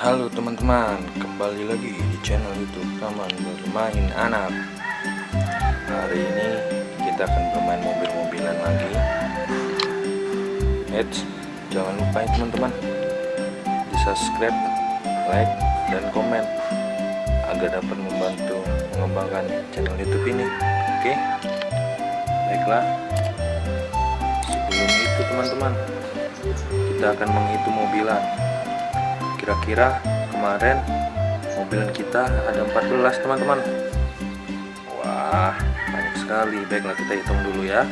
Halo teman-teman, kembali lagi di channel YouTube Taman Bermain Anak. Hari ini kita akan bermain mobil-mobilan lagi. Eits, jangan lupa ya teman-teman, di subscribe, like, dan komen agar dapat membantu mengembangkan channel YouTube ini. Oke, baiklah. Sebelum itu teman-teman, kita akan menghitung mobilan kira-kira kemarin mobilan kita ada 14 teman-teman. Wah banyak sekali. Baiklah kita hitung dulu ya.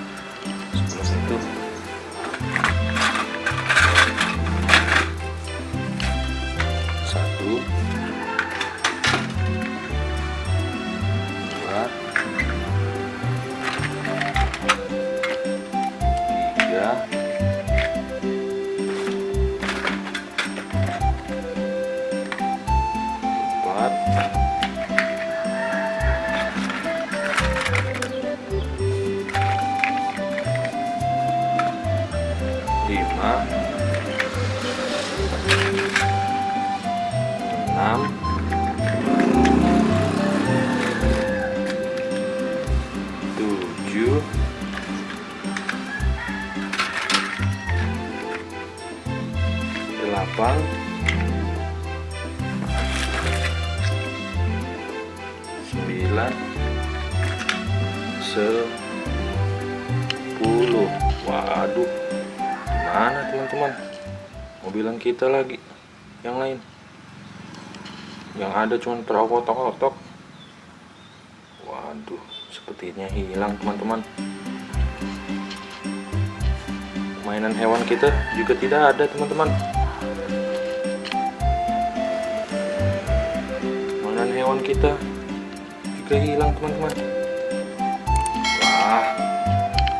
Sebelum itu. Satu tujuh delapan sembilan. Sepuluh. Waduh. Mana teman-teman? Mobilan kita lagi. Yang lain. Yang ada cuma terotok-otok waduh sepertinya hilang teman-teman. Mainan hewan kita juga tidak ada teman-teman. Mainan hewan kita juga hilang teman-teman. Wah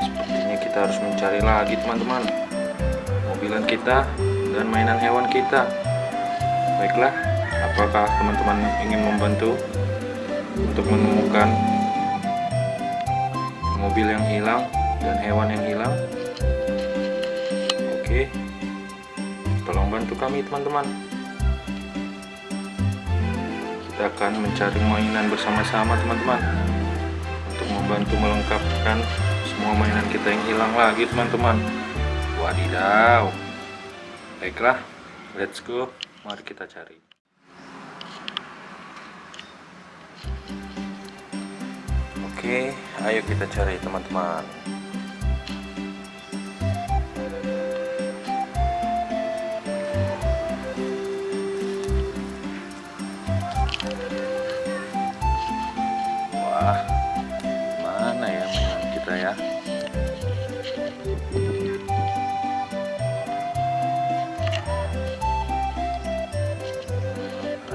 sepertinya kita harus mencari lagi teman-teman. Mobilan kita dan mainan hewan kita. Baiklah apakah teman-teman ingin membantu untuk menemukan mobil yang hilang dan hewan yang hilang. Oke. Tolong bantu kami teman-teman. Kita akan mencari mainan bersama-sama teman-teman. Untuk membantu melengkapkan semua mainan kita yang hilang lagi teman-teman. Wadidaw. Baiklah let's go. Mari kita cari oke ayo kita cari teman-teman Wah, mana ya mainan kita ya?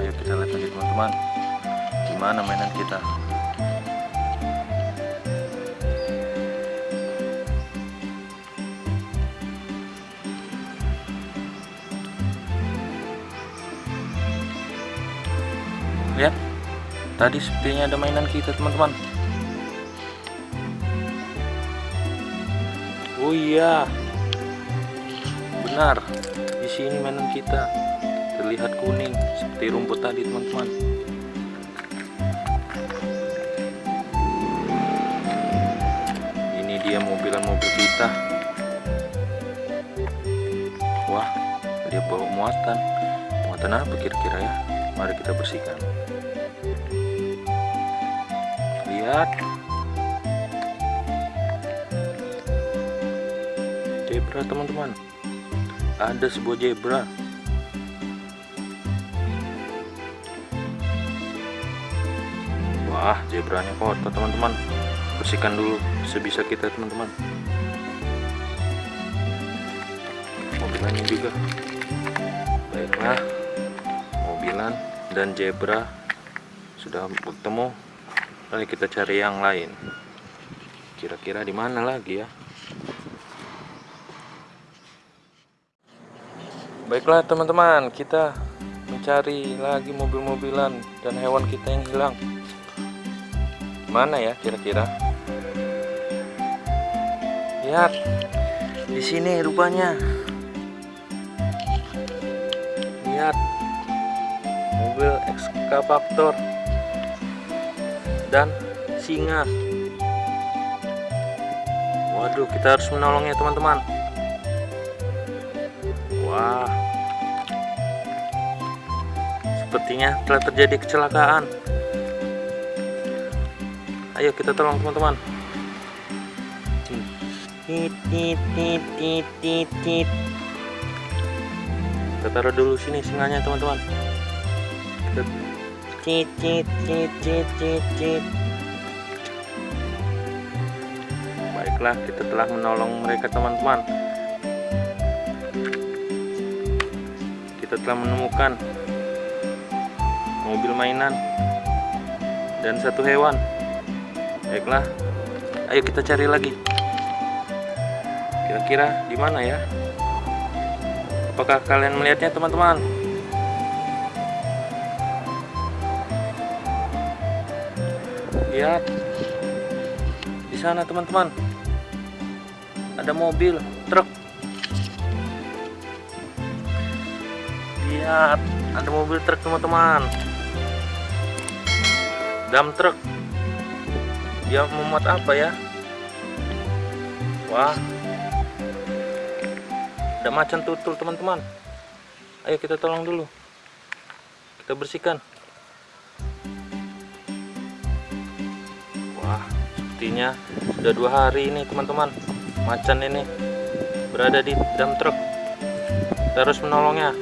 Ayo kita lihat lagi teman-teman. Gimana mainan kita? Tadi sepertinya ada mainan kita teman-teman. Oh iya, benar. Di sini mainan kita terlihat kuning seperti rumput tadi teman-teman. Ini dia mobilan-mobil kita. Wah, dia bawa muatan. Muatan apa kira-kira ya? Mari kita bersihkan lihat. Zebra teman-teman. Ada sebuah zebra. Wah zebranya kotor teman-teman. Bersihkan dulu sebisa kita teman-teman. Mobilannya juga. Baiklah. Mobilan dan zebra sudah bertemu Kita cari yang lain. Kira-kira di mana lagi ya? Baiklah teman-teman, kita mencari lagi mobil-mobilan dan hewan kita yang hilang. Mana ya kira-kira? Lihat, di sini rupanya. Lihat, mobil ekskavator dan singa. Waduh kita harus menolongnya teman-teman. Wah. Sepertinya telah terjadi kecelakaan. Ayo kita tolong teman-teman. Kita taruh dulu sini singanya teman-teman baiklah kita telah menolong mereka teman-teman. Kita telah menemukan mobil mainan dan satu hewan. Baiklah ayo kita cari lagi. Kira-kira di mana ya? Apakah kalian melihatnya teman-teman? Lihat di sana teman-teman. Ada mobil truk. Lihat, ada mobil truk teman-teman. Dam truk. Dia memuat apa ya? Wah, ada macan tutul teman-teman ayo kita tolong dulu kita bersihkan sepertinya sudah dua hari ini teman-teman. Macan ini berada di dalam truk. Harus menolongnya.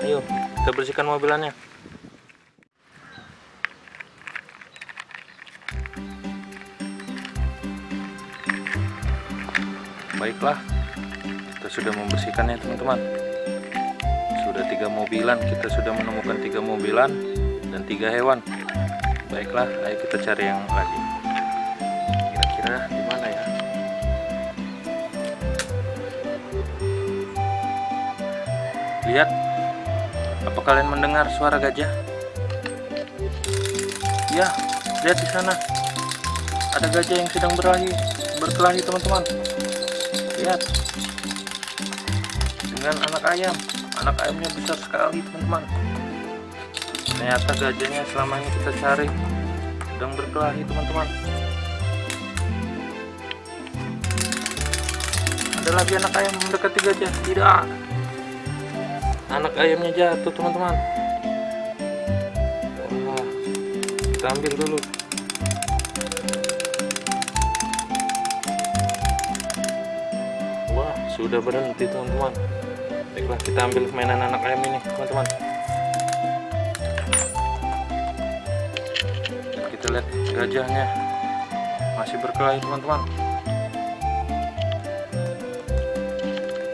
Ayo kita bersihkan mobilannya. Baiklah kita sudah membersihkannya teman-teman. Sudah tiga mobilan. Kita sudah menemukan tiga mobilan dan tiga hewan baiklah ayo kita cari yang lagi. Kira-kira di mana ya? Lihat apa kalian mendengar suara gajah? Ya lihat di sana. Ada gajah yang sedang berlari berkelahi teman-teman. Lihat. Dengan anak ayam. Anak ayamnya besar sekali teman-teman ternyata gajahnya selama ini kita cari. Sedang berkelahi teman-teman. Ada lagi anak ayam mendekati gajah? Tidak. Anak ayamnya jatuh teman-teman. Wah kita ambil dulu. Sudah berhenti teman-teman. Baiklah kita ambil mainan anak ayam ini teman-teman lihat gajahnya. Masih berkelahi teman-teman.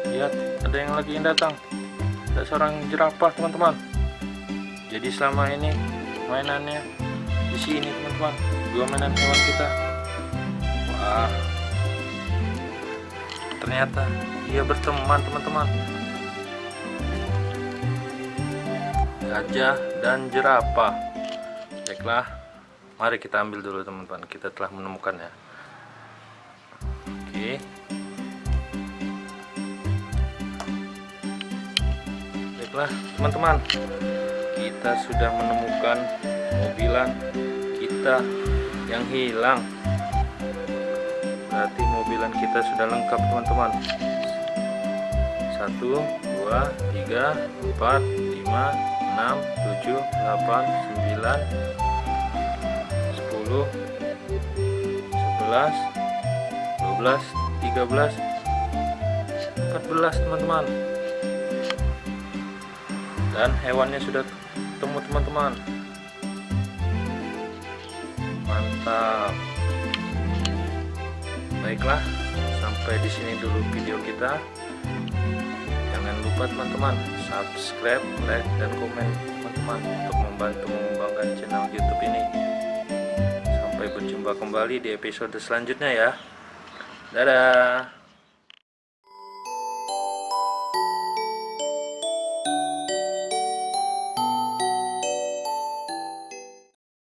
Lihat ada yang lagi yang datang. Ada seorang jerapah teman-teman. Jadi selama ini mainannya di sini teman-teman. Dua mainan hewan kita. Wah. Ternyata dia berteman teman-teman. Gajah dan jerapah. Baiklah mari kita ambil dulu teman-teman. Kita telah menemukannya. Oke. Baiklah teman-teman. Kita sudah menemukan mobilan kita yang hilang. Berarti mobilan kita sudah lengkap teman-teman. 1 2 3 4 5 6 7 8 9 10 11 12 13 14 15 teman-teman. Dan hewannya sudah ketemu teman-teman. Mantap. Baiklah sampai di sini dulu video kita. Jangan lupa teman-teman subscribe like dan komen teman-teman untuk membantu mengembangkan channel youtube ini sampai berjumpa kembali di episode selanjutnya ya. Dadah